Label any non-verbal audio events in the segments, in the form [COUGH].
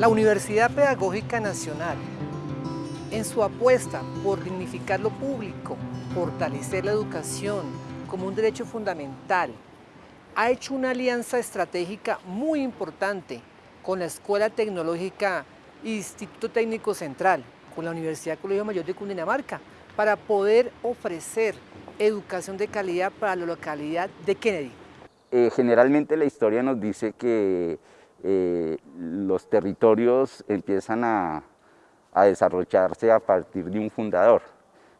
La Universidad Pedagógica Nacional, en su apuesta por dignificar lo público, fortalecer la educación como un derecho fundamental, ha hecho una alianza estratégica muy importante con la Escuela Tecnológica Instituto Técnico Central, con la Universidad Colegio Mayor de Cundinamarca, para poder ofrecer educación de calidad para la localidad de Kennedy. Eh, generalmente la historia nos dice que eh, los territorios empiezan a, desarrollarse a partir de un fundador.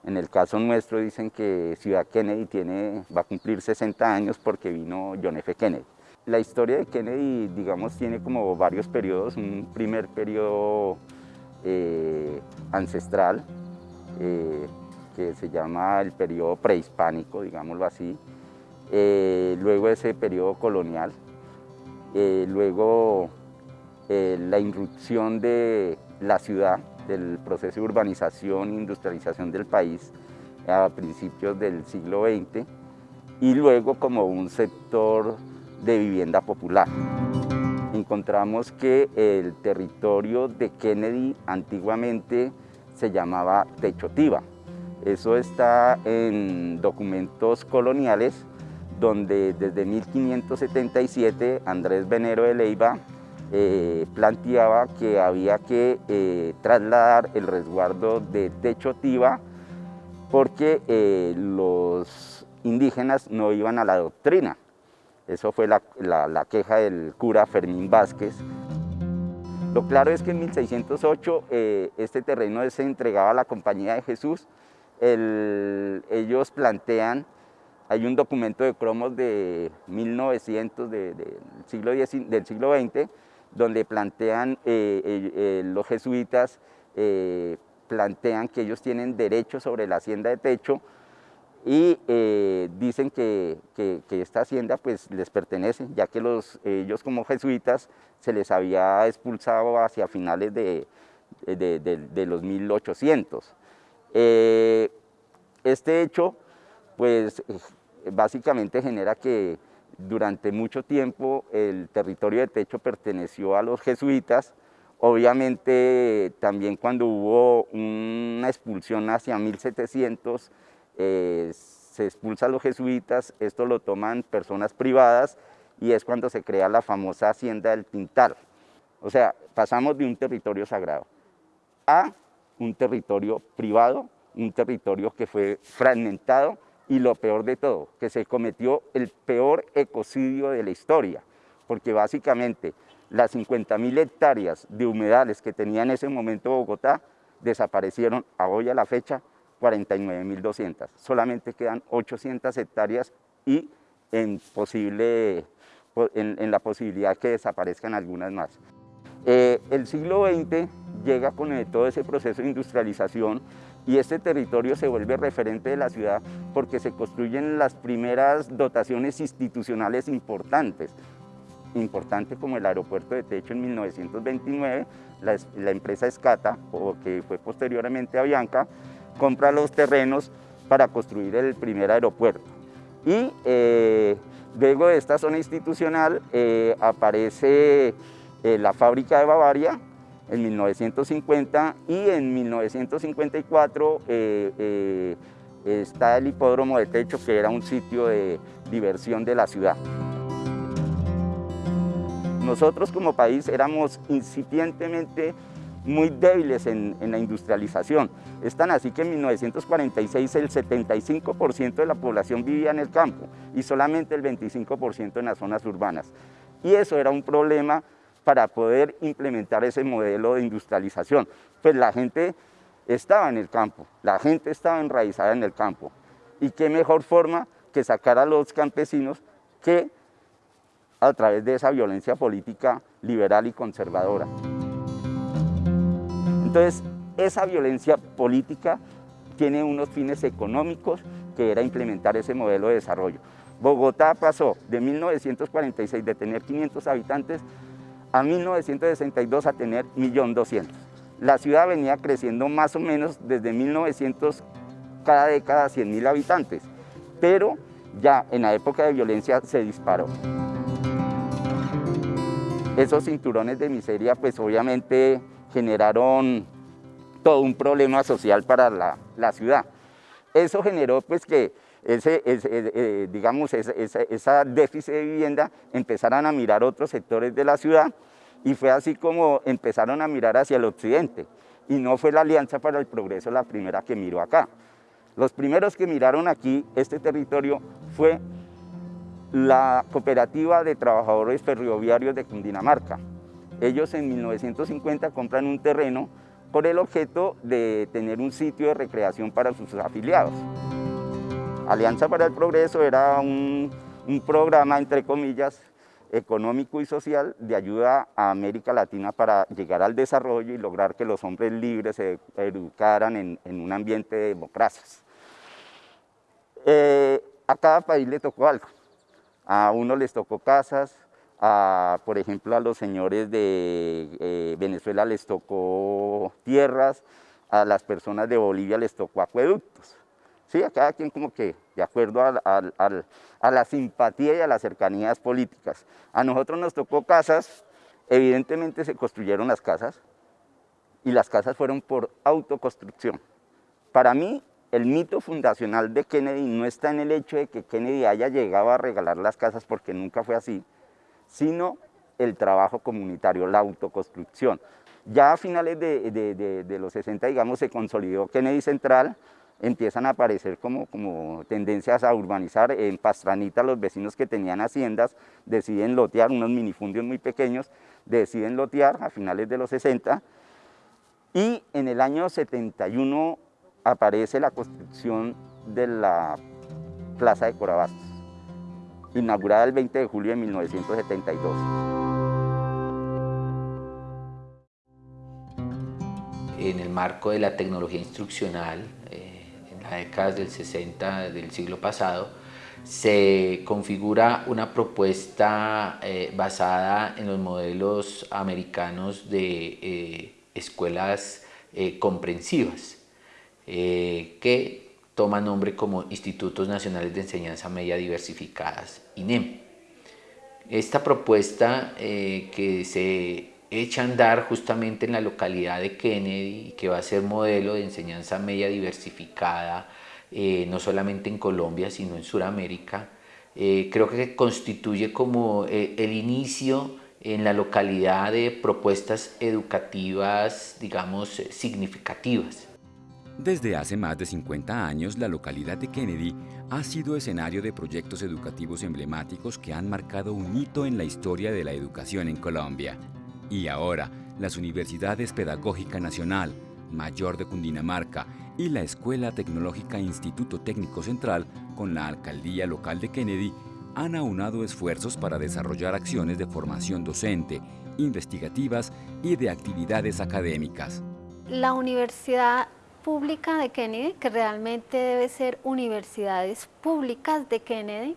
En el caso nuestro dicen que Ciudad Kennedy tiene, va a cumplir 60 años porque vino John F. Kennedy. La historia de Kennedy, digamos, tiene como varios periodos. Un primer periodo eh, ancestral, eh, que se llama el periodo prehispánico, digámoslo así. Luego ese periodo colonial. Luego la irrupción de la ciudad, del proceso de urbanización e industrialización del país a principios del siglo XX y luego como un sector de vivienda popular. Encontramos que el territorio de Kennedy antiguamente se llamaba Techotiva. Eso está en documentos coloniales donde desde 1577 Andrés Venero de Leiva eh, planteaba que había que eh, trasladar el resguardo de Techotiva porque eh, los indígenas no iban a la doctrina. Eso fue la, queja del cura Fermín Vázquez. Lo claro es que en 1608 eh, este terreno se entregaba a la Compañía de Jesús. ellos plantean, hay un documento de cromos de 1900 del, siglo del siglo XX, donde plantean eh, los jesuitas, eh, plantean que ellos tienen derecho sobre la hacienda de techo, y eh, dicen que, esta hacienda pues les pertenece, ya que los, ellos como jesuitas se les había expulsado hacia finales de, los 1800. Eh, este hecho pues básicamente genera que durante mucho tiempo el territorio de Techo perteneció a los jesuitas, obviamente también cuando hubo una expulsión hacia 1700 eh, se expulsa a los jesuitas, esto lo toman personas privadas y es cuando se crea la famosa hacienda del Pintal. O sea, pasamos de un territorio sagrado a un territorio privado, un territorio que fue fragmentado y lo peor de todo, que se cometió el peor ecocidio de la historia, porque básicamente las 50.000 hectáreas de humedales que tenía en ese momento Bogotá desaparecieron a hoy a la fecha 49.200. Solamente quedan 800 hectáreas y en, posible, en, la posibilidad que desaparezcan algunas más. Eh, el siglo XX llega con todo ese proceso de industrialización y este territorio se vuelve referente de la ciudad porque se construyen las primeras dotaciones institucionales importantes, importante como el aeropuerto de Techo en 1929, la, empresa Escata, que fue posteriormente a Bianca, compra los terrenos para construir el primer aeropuerto. Y eh, luego de esta zona institucional eh, aparece eh, la fábrica de Bavaria en 1950 y en 1954 está el hipódromo de techo que era un sitio de diversión de la ciudad. Nosotros como país éramos incipientemente muy débiles en, la industrialización. Es tan así que en 1946 el 75% de la población vivía en el campo y solamente el 25% en las zonas urbanas. Y eso era un problema para poder implementar ese modelo de industrialización. Pues la gente estaba en el campo, la gente estaba enraizada en el campo. Y qué mejor forma que sacar a los campesinos que a través de esa violencia política liberal y conservadora. Entonces, esa violencia política tiene unos fines económicos que era implementar ese modelo de desarrollo. Bogotá pasó de 1946 de tener 500 habitantes a 1962 a tener 1.200.000. La ciudad venía creciendo más o menos desde 1900 cada década 100.000 habitantes, pero ya en la época de violencia se disparó. Esos cinturones de miseria pues obviamente generaron todo un problema social para la, ciudad. Eso generó pues que ese, eh, digamos, esa, déficit de vivienda empezaran a mirar otros sectores de la ciudad y fue así como empezaron a mirar hacia el occidente. Y no fue la Alianza para el Progreso la primera que miró acá. Los primeros que miraron aquí este territorio fue la Cooperativa de Trabajadores Ferroviarios de Cundinamarca. Ellos en 1950 compran un terreno por el objeto de tener un sitio de recreación para sus afiliados. Alianza para el Progreso era un, programa, entre comillas, económico y social de ayuda a América Latina para llegar al desarrollo y lograr que los hombres libres se educaran en, un ambiente de democracias. Eh, a cada país le tocó algo. A uno les tocó casas, por ejemplo, a los señores de eh, Venezuela les tocó tierras, a las personas de Bolivia les tocó acueductos. Sí, a cada quien como que de acuerdo a, la simpatía y a las cercanías políticas. A nosotros nos tocó casas, evidentemente se construyeron las casas y las casas fueron por autoconstrucción. Para mí, el mito fundacional de Kennedy no está en el hecho de que Kennedy haya llegado a regalar las casas porque nunca fue así, sino el trabajo comunitario, la autoconstrucción. Ya a finales de, los 60, digamos, se consolidó Kennedy Central, empiezan a aparecer como, como tendencias a urbanizar. En Pastranita los vecinos que tenían haciendas deciden lotear, unos minifundios muy pequeños, deciden lotear a finales de los 60 y en el año 71 aparece la construcción de la Plaza de Corabastos inaugurada el 20 de julio de 1972. En el marco de la tecnología instruccional, eh, décadas del 60 del siglo pasado, se configura una propuesta eh, basada en los modelos americanos de eh, escuelas comprensivas, que toma nombre como Institutos Nacionales de Enseñanza Media Diversificadas, INEM. Esta propuesta eh, que se echa a andar justamente en la localidad de Kennedy que va a ser modelo de enseñanza media diversificada, eh, no solamente en Colombia, sino en Sudamérica, eh, creo que constituye como el inicio en la localidad de propuestas educativas, digamos, significativas. Desde hace más de 50 años, la localidad de Kennedy ha sido escenario de proyectos educativos emblemáticos que han marcado un hito en la historia de la educación en Colombia. Y ahora, las Universidades Pedagógica Nacional, Mayor de Cundinamarca y la Escuela Tecnológica Instituto Técnico Central, con la Alcaldía Local de Kennedy, han aunado esfuerzos para desarrollar acciones de formación docente, investigativas y de actividades académicas. La Universidad pública de Kennedy, que realmente debe ser universidades públicas de Kennedy.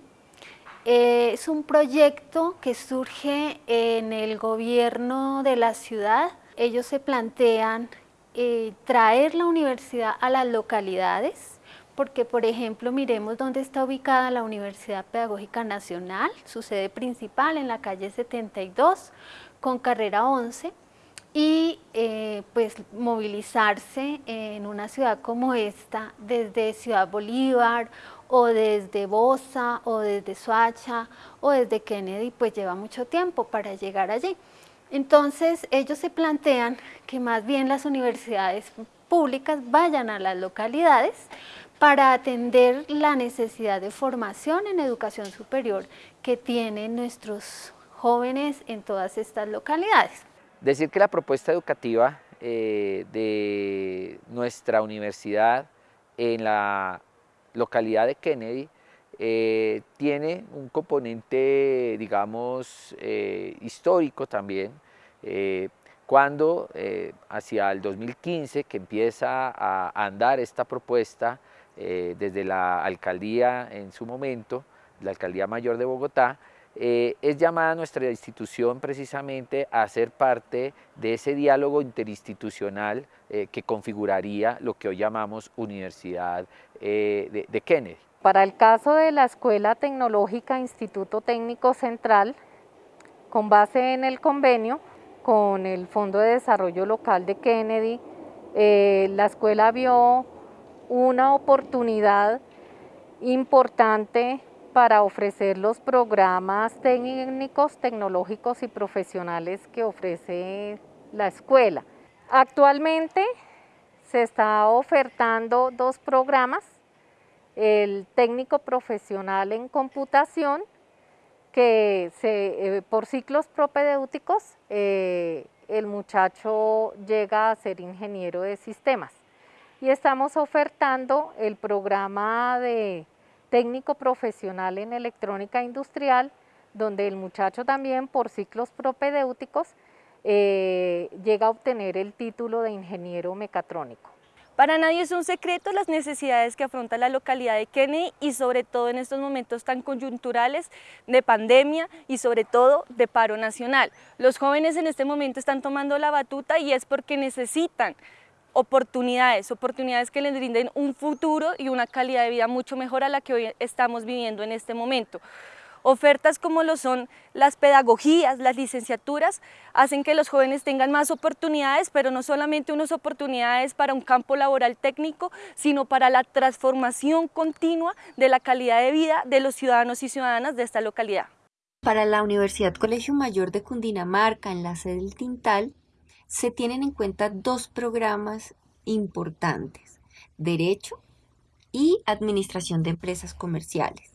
Eh, es un proyecto que surge en el gobierno de la ciudad. Ellos se plantean eh, traer la universidad a las localidades, porque por ejemplo miremos dónde está ubicada la Universidad Pedagógica Nacional, su sede principal en la calle 72 con carrera 11, y eh, pues movilizarse en una ciudad como esta, desde Ciudad Bolívar o desde Bosa o desde Soacha o desde Kennedy, pues lleva mucho tiempo para llegar allí. Entonces ellos se plantean que más bien las universidades públicas vayan a las localidades para atender la necesidad de formación en educación superior que tienen nuestros jóvenes en todas estas localidades. Decir que la propuesta educativa eh, de nuestra universidad en la localidad de Kennedy eh, tiene un componente, digamos, eh, histórico también, cuando hacia el 2015 que empieza a andar esta propuesta desde la alcaldía en su momento, la alcaldía mayor de Bogotá, eh, es llamada nuestra institución precisamente a ser parte de ese diálogo interinstitucional eh, que configuraría lo que hoy llamamos Universidad eh, de, Kennedy. Para el caso de la Escuela Tecnológica Instituto Técnico Central, Con base en el convenio con el Fondo de Desarrollo Local de Kennedy, la escuela vio una oportunidad importante para ofrecer los programas técnicos, tecnológicos y profesionales que ofrece la escuela. Actualmente se está ofertando dos programas, el técnico profesional en computación que eh, por ciclos propedéuticos eh, el muchacho llega a ser ingeniero de sistemas. Y estamos ofertando el programa de técnico profesional en electrónica industrial, donde el muchacho también por ciclos propedéuticos eh, llega a obtener el título de ingeniero mecatrónico. Para nadie es un secreto las necesidades que afronta la localidad de Kennedy y sobre todo en estos momentos tan coyunturales de pandemia y sobre todo de paro nacional. Los jóvenes en este momento están tomando la batuta y es porque necesitan oportunidades, oportunidades que les brinden un futuro y una calidad de vida mucho mejor a la que hoy estamos viviendo en este momento. Ofertas como lo son las pedagogías, las licenciaturas, hacen que los jóvenes tengan más oportunidades, pero no solamente unas oportunidades para un campo laboral técnico, sino para la transformación continua de la calidad de vida de los ciudadanos y ciudadanas de esta localidad. Para la Universidad Colegio Mayor de Cundinamarca, en la sede del Tintal, se tienen en cuenta dos programas importantes, Derecho y Administración de Empresas Comerciales.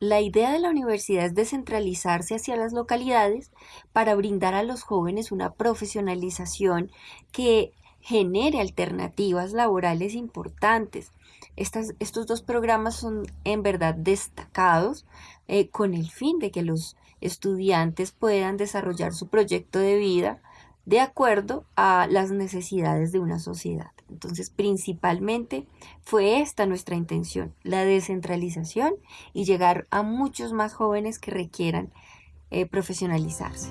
La idea de la universidad es descentralizarse hacia las localidades para brindar a los jóvenes una profesionalización que genere alternativas laborales importantes. estos dos programas son en verdad destacados eh, con el fin de que los estudiantes puedan desarrollar su proyecto de vida de acuerdo a las necesidades de una sociedad. Entonces, principalmente fue esta nuestra intención, la descentralización y llegar a muchos más jóvenes que requieran eh, profesionalizarse.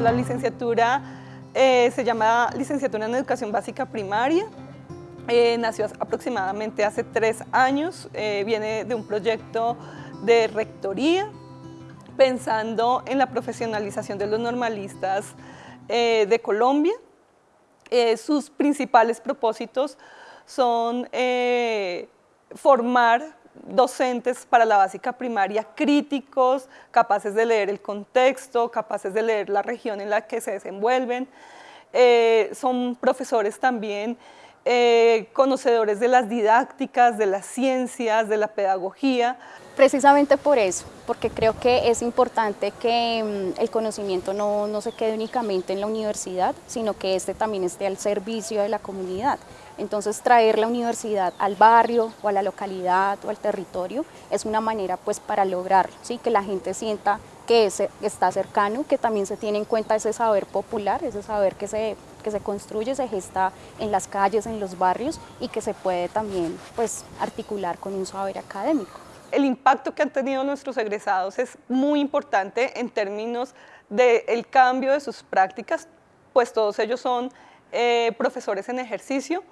La licenciatura eh, se llama Licenciatura en Educación Básica Primaria. Eh, nació aproximadamente hace tres años, viene de un proyecto de rectoría pensando en la profesionalización de los normalistas de Colombia eh, sus principales propósitos son eh, formar docentes para la básica primaria críticos, capaces de leer el contexto, capaces de leer la región en la que se desenvuelven. Eh, son profesores también conocedores de las didácticas, de las ciencias, de la pedagogía. Precisamente por eso, porque creo que es importante que mm, el conocimiento no, no, se quede únicamente en la universidad, sino que este también esté al servicio de la comunidad. Entonces traer la universidad al barrio o a la localidad o al territorio es una manera pues para lograr ¿sí? que la gente sienta que está cercano, que también se tiene en cuenta ese saber popular, ese saber que se, que se construye, se gesta en las calles, en los barrios y que se puede también pues articular con un saber académico. El impacto que han tenido nuestros egresados es muy importante en términos del cambio de sus prácticas, pues todos ellos son eh, profesores en ejercicio,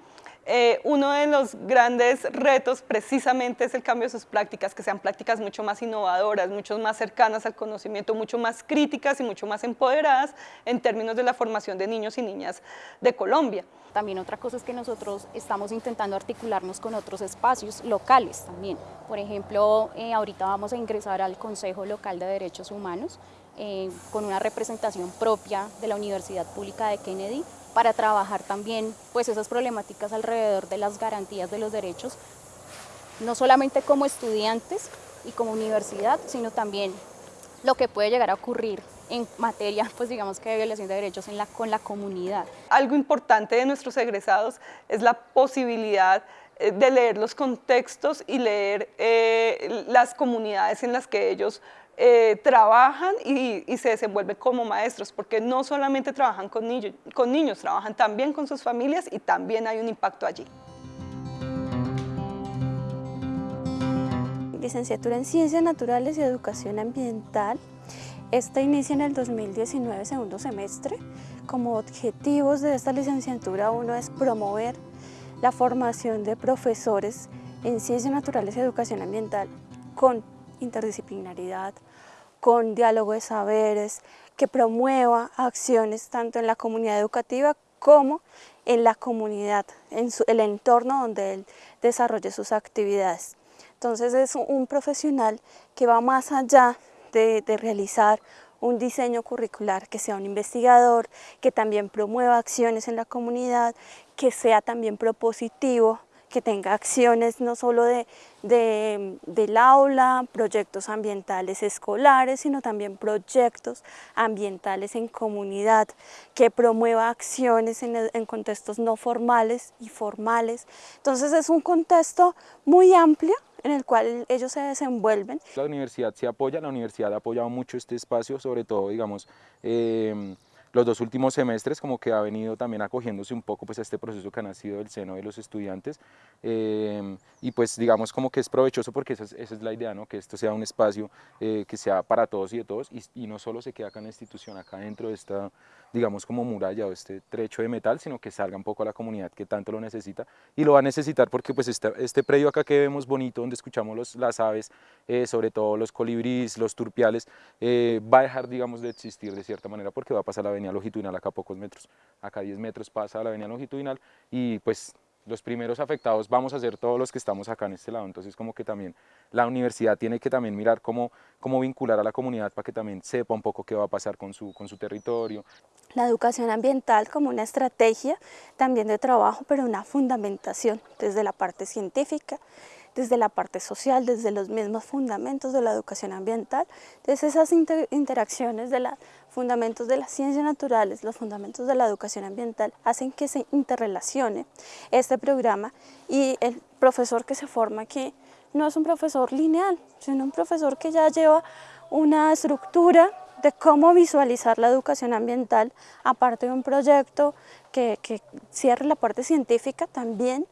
eh, uno de los grandes retos precisamente es el cambio de sus prácticas, que sean prácticas mucho más innovadoras, mucho más cercanas al conocimiento, mucho más críticas y mucho más empoderadas en términos de la formación de niños y niñas de Colombia. También otra cosa es que nosotros estamos intentando articularnos con otros espacios locales también. Por ejemplo, eh, ahorita vamos a ingresar al Consejo Local de Derechos Humanos eh, con una representación propia de la Universidad Pública de Kennedy para trabajar también pues esas problemáticas alrededor de las garantías de los derechos, no solamente como estudiantes y como universidad, sino también lo que puede llegar a ocurrir en materia, [LAUGHS] pues digamos que de violación de derechos en la, con la comunidad. Algo importante de nuestros egresados es la posibilidad eh, de leer los contextos y leer eh, las comunidades en las que ellos eh, trabajan y, se desenvuelven como maestros, porque no solamente trabajan con niños, con niños, trabajan también con sus familias y también hay un impacto allí. Licenciatura en Ciencias Naturales y Educación Ambiental. Esta inicia en el 2019, segundo semestre. Como objetivos de esta licenciatura uno es promover la formación de profesores en Ciencias Naturales y Educación Ambiental con interdisciplinaridad, con diálogo de saberes, que promueva acciones tanto en la comunidad educativa como en la comunidad, en el entorno donde él desarrolle sus actividades. Entonces es un profesional que va más allá de, de realizar un diseño curricular, que sea un investigador, que también promueva acciones en la comunidad, que sea también propositivo, que tenga acciones no solo de, del aula, proyectos ambientales escolares, sino también proyectos ambientales en comunidad, que promueva acciones en, en contextos no formales y formales. Entonces es un contexto muy amplio en el cual ellos se desenvuelven. La universidad se apoya, la universidad ha apoyado mucho este espacio, sobre todo, digamos, eh, los dos últimos semestres como que ha venido también acogiéndose un poco pues a este proceso que ha nacido del seno de los estudiantes em, y pues digamos como que es provechoso porque esa es, la idea, ¿no? que esto sea un espacio eh, que sea para todos y de todos y, y, no solo se queda acá en la institución, acá dentro de esta digamos como muralla o este trecho de metal, sino que salga un poco a la comunidad que tanto lo necesita y lo va a necesitar porque pues este, este predio acá que vemos bonito donde escuchamos las aves, eh, sobre todo los colibríes, los turpiales, eh, va a dejar digamos de existir de cierta manera porque va a pasar la avenida longitudinal acá a pocos metros, acá a 10 metros pasa la avenida longitudinal y pues los primeros afectados vamos a ser todos los que estamos acá en este lado, entonces como que también la universidad tiene que también mirar cómo, cómo vincular a la comunidad para que también sepa un poco qué va a pasar con su, con su territorio. La educación ambiental como una estrategia también de trabajo, pero una fundamentación desde la parte científica, desde la parte social, desde los mismos fundamentos de la educación ambiental, desde esas interacciones de los fundamentos de las ciencias naturales, los fundamentos de la educación ambiental, hacen que se interrelacione este programa y el profesor que se forma aquí no es un profesor lineal, sino un profesor que ya lleva una estructura de cómo visualizar la educación ambiental, aparte de un proyecto que, que cierre la parte científica, también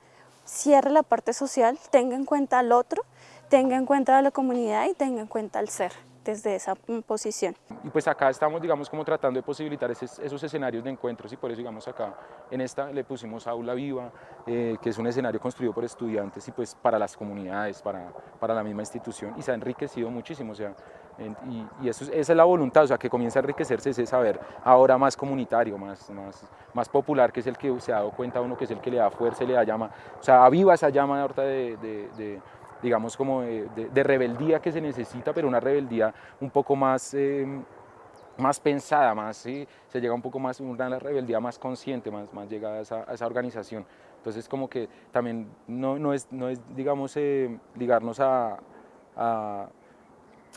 cierre la parte social, tenga en cuenta al otro, tenga en cuenta a la comunidad y tenga en cuenta al ser desde esa posición. Y pues acá estamos, digamos, como tratando de posibilitar esos, escenarios de encuentros y por eso, digamos, acá en esta le pusimos Aula Viva, eh, que es un escenario construido por estudiantes y pues para las comunidades, para, para la misma institución y se ha enriquecido muchísimo, o sea, y, eso, esa es la voluntad, o sea, que comienza a enriquecerse ese saber ahora más comunitario, más, más, más popular, que es el que se ha dado cuenta uno, que es el que le da fuerza, le da llama, o sea, aviva esa llama ahorita de, de, digamos, como de, rebeldía que se necesita, pero una rebeldía un poco más... Eh, más pensada, más, ¿sí? se llega un poco más, una rebeldía más consciente, más, más llegada a esa, a esa organización. Entonces como que también no, no, es, no es, digamos, eh, ligarnos a, a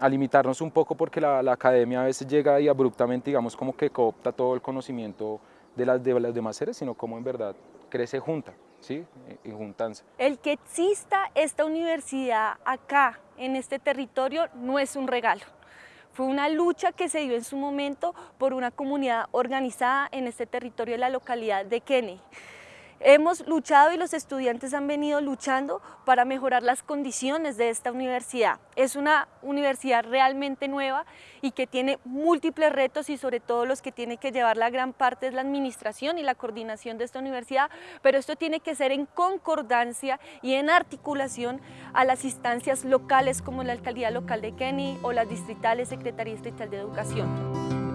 a limitarnos un poco porque la, academia a veces llega y abruptamente, digamos, como que coopta todo el conocimiento de las, de las demás seres, sino como en verdad crece junta, ¿sí? Y juntanza. El que exista esta universidad acá, en este territorio, no es un regalo. Fue una lucha que se dio en su momento por una comunidad organizada en este territorio de la localidad de Kennedy. Hemos luchado y los estudiantes han venido luchando para mejorar las condiciones de esta universidad. Es una universidad realmente nueva y que tiene múltiples retos y sobre todo los que tiene que llevar la gran parte es la administración y la coordinación de esta universidad, pero esto tiene que ser en concordancia y en articulación a las instancias locales como la Alcaldía Local de Kenny o las distritales Secretaría Distrital de Educación.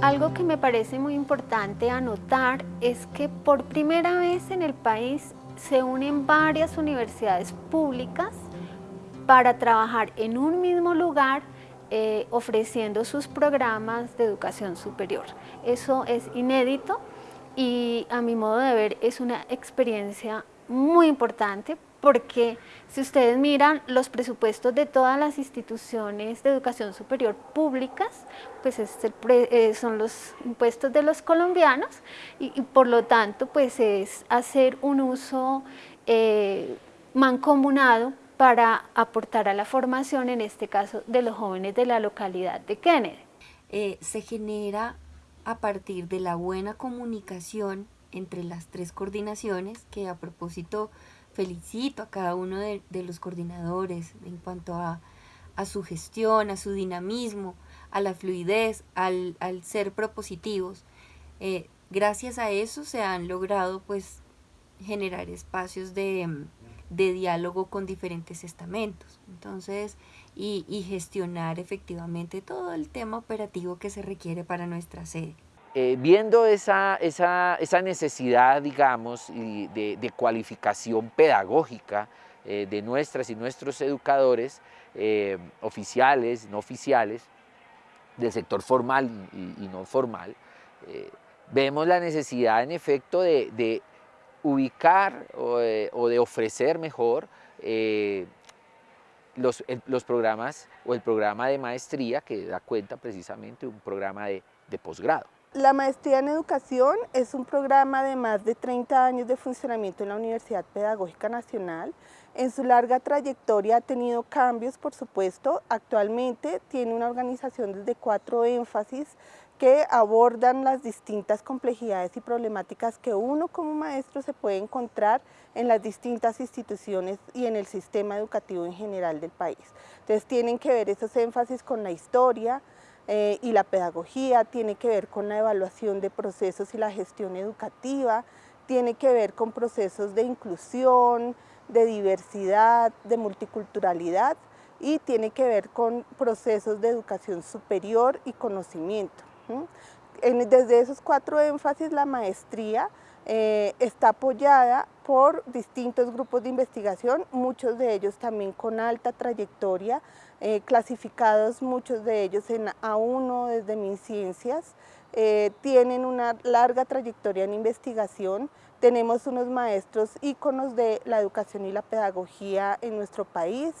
Algo que me parece muy importante anotar es que por primera vez en el país se unen varias universidades públicas para trabajar en un mismo lugar eh, ofreciendo sus programas de educación superior. Eso es inédito y a mi modo de ver es una experiencia muy importante porque si ustedes miran los presupuestos de todas las instituciones de educación superior públicas, pues eh, son los impuestos de los colombianos y, por lo tanto pues es hacer un uso eh, mancomunado para aportar a la formación, en este caso de los jóvenes de la localidad de Kennedy. Eh, se genera a partir de la buena comunicación entre las tres coordinaciones que a propósito felicito a cada uno de, los coordinadores en cuanto a, su gestión, a su dinamismo, a la fluidez, al, ser propositivos. Eh, gracias a eso se han logrado pues generar espacios de, de diálogo con diferentes estamentos. Entonces, y, gestionar efectivamente todo el tema operativo que se requiere para nuestra sede. Eh, viendo esa, esa, esa, necesidad, digamos, de, de cualificación pedagógica eh, de nuestras y nuestros educadores, eh, oficiales, no oficiales, del sector formal y, no formal, vemos la necesidad en efecto de, ubicar o, de ofrecer mejor los, los, programas o el programa de maestría que da cuenta precisamente de un programa de, de posgrado. La maestría en educación es un programa de más de 30 años de funcionamiento en la Universidad Pedagógica Nacional. En su larga trayectoria ha tenido cambios, por supuesto. Actualmente tiene una organización desde cuatro énfasis que abordan las distintas complejidades y problemáticas que uno como maestro se puede encontrar en las distintas instituciones y en el sistema educativo en general del país. Entonces tienen que ver esos énfasis con la historia eh, y la pedagogía, tiene que ver con la evaluación de procesos y la gestión educativa, tiene que ver con procesos de inclusión, de diversidad, de multiculturalidad y tiene que ver con procesos de educación superior y conocimiento desde esos cuatro énfasis, la maestría eh, está apoyada por distintos grupos de investigación, muchos de ellos también con alta trayectoria, eh, clasificados muchos de ellos en A1 desde MinCiencias, eh, tienen una larga trayectoria en investigación, tenemos unos maestros íconos de la educación y la pedagogía en nuestro país,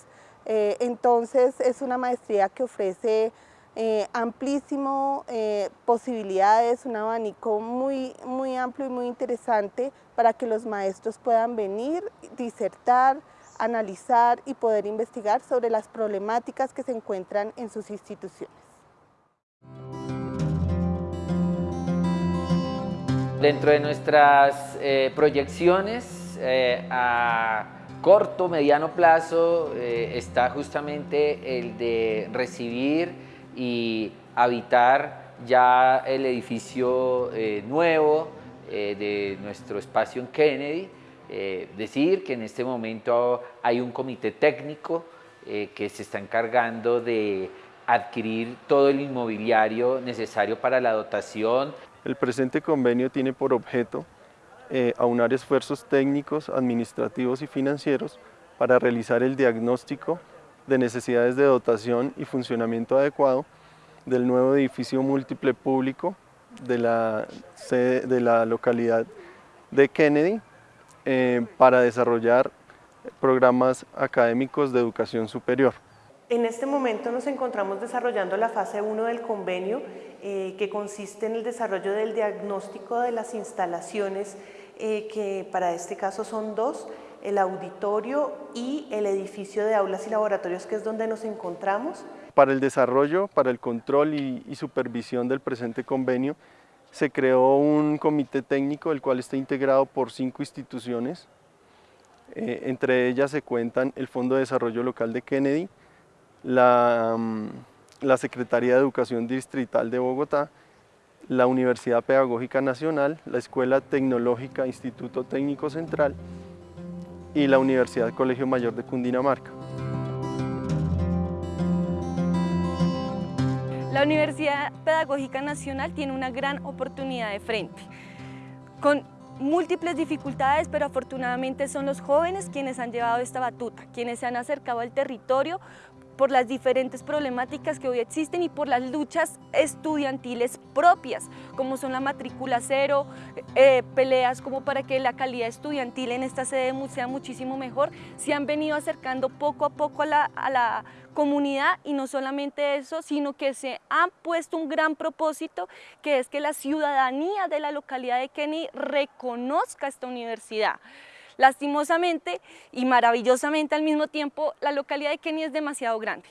entonces es una maestría que ofrece eh, amplísimo eh, posibilidades, un abanico muy, muy amplio y muy interesante para que los maestros puedan venir, disertar, analizar y poder investigar sobre las problemáticas que se encuentran en sus instituciones. Dentro de nuestras eh, proyecciones a corto, mediano plazo está justamente el de recibir y habitar ya el edificio eh, nuevo eh, de nuestro espacio en Kennedy. Eh, decir que en este momento hay un comité técnico que se está encargando de adquirir todo el inmobiliario necesario para la dotación. El presente convenio tiene por objeto aunar esfuerzos técnicos, administrativos y financieros para realizar el diagnóstico de necesidades de dotación y funcionamiento adecuado del nuevo edificio múltiple público de la, de la localidad de Kennedy eh, para desarrollar programas académicos de educación superior. En este momento nos encontramos desarrollando la fase 1 del convenio eh, que consiste en el desarrollo del diagnóstico de las instalaciones eh, que para este caso son dos el auditorio y el edificio de aulas y laboratorios que es donde nos encontramos. Para el desarrollo, para el control y, supervisión del presente convenio, se creó un comité técnico el cual está integrado por cinco instituciones. Eh, entre ellas se cuentan el Fondo de Desarrollo Local de Kennedy, mm, la Secretaría de Educación Distrital de Bogotá, la Universidad Pedagógica Nacional, la Escuela Tecnológica Instituto Técnico Central y la Universidad Colegio Mayor de Cundinamarca. La Universidad Pedagógica Nacional tiene una gran oportunidad de frente, con múltiples dificultades, pero afortunadamente son los jóvenes quienes han llevado esta batuta, quienes se han acercado al territorio por las diferentes problemáticas que hoy existen y por las luchas estudiantiles propias, como son la matrícula cero, eh, peleas como para que la calidad estudiantil en esta sede sea muchísimo mejor, se han venido acercando poco a poco a la, comunidad y no solamente eso, sino que se han puesto un gran propósito que es que la ciudadanía de la localidad de Kenny reconozca esta universidad. Lastimosamente y maravillosamente al mismo tiempo, la localidad de Kenia es demasiado grande.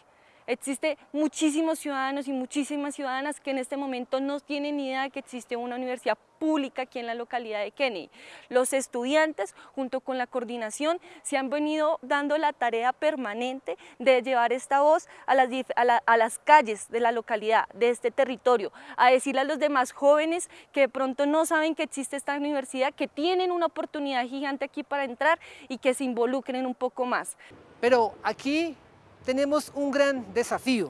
Existe muchísimos ciudadanos y muchísimas ciudadanas que en este momento no tienen idea de que existe una universidad pública aquí en la localidad de Kennedy. Los estudiantes, junto con la coordinación, se han venido dando la tarea permanente de llevar esta voz a las, a las calles de la localidad, de este territorio, a decirle a los demás jóvenes que de pronto no saben que existe esta universidad, que tienen una oportunidad gigante aquí para entrar y que se involucren un poco más. Pero aquí tenemos un gran desafío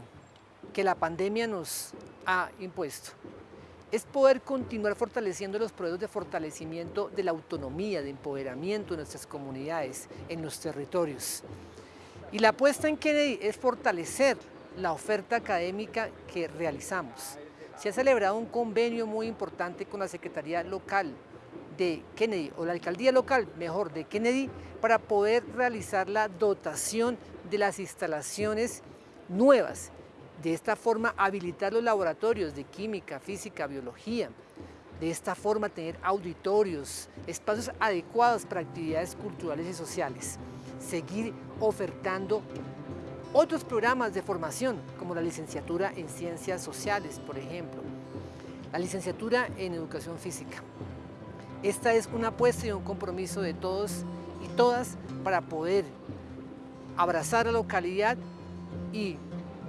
que la pandemia nos ha impuesto. Es poder continuar fortaleciendo los proyectos de fortalecimiento de la autonomía, de empoderamiento de nuestras comunidades, en los territorios. Y la apuesta en Kennedy es fortalecer la oferta académica que realizamos. Se ha celebrado un convenio muy importante con la Secretaría Local de Kennedy, o la Alcaldía Local, mejor, de Kennedy, para poder realizar la dotación de las instalaciones nuevas. De esta forma, habilitar los laboratorios de química, física, biología. De esta forma, tener auditorios, espacios adecuados para actividades culturales y sociales. Seguir ofertando otros programas de formación, como la licenciatura en Ciencias Sociales, por ejemplo. La licenciatura en Educación Física. Esta es una apuesta y un compromiso de todos y todas para poder abrazar la localidad y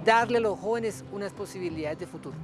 darle a los jóvenes unas posibilidades de futuro.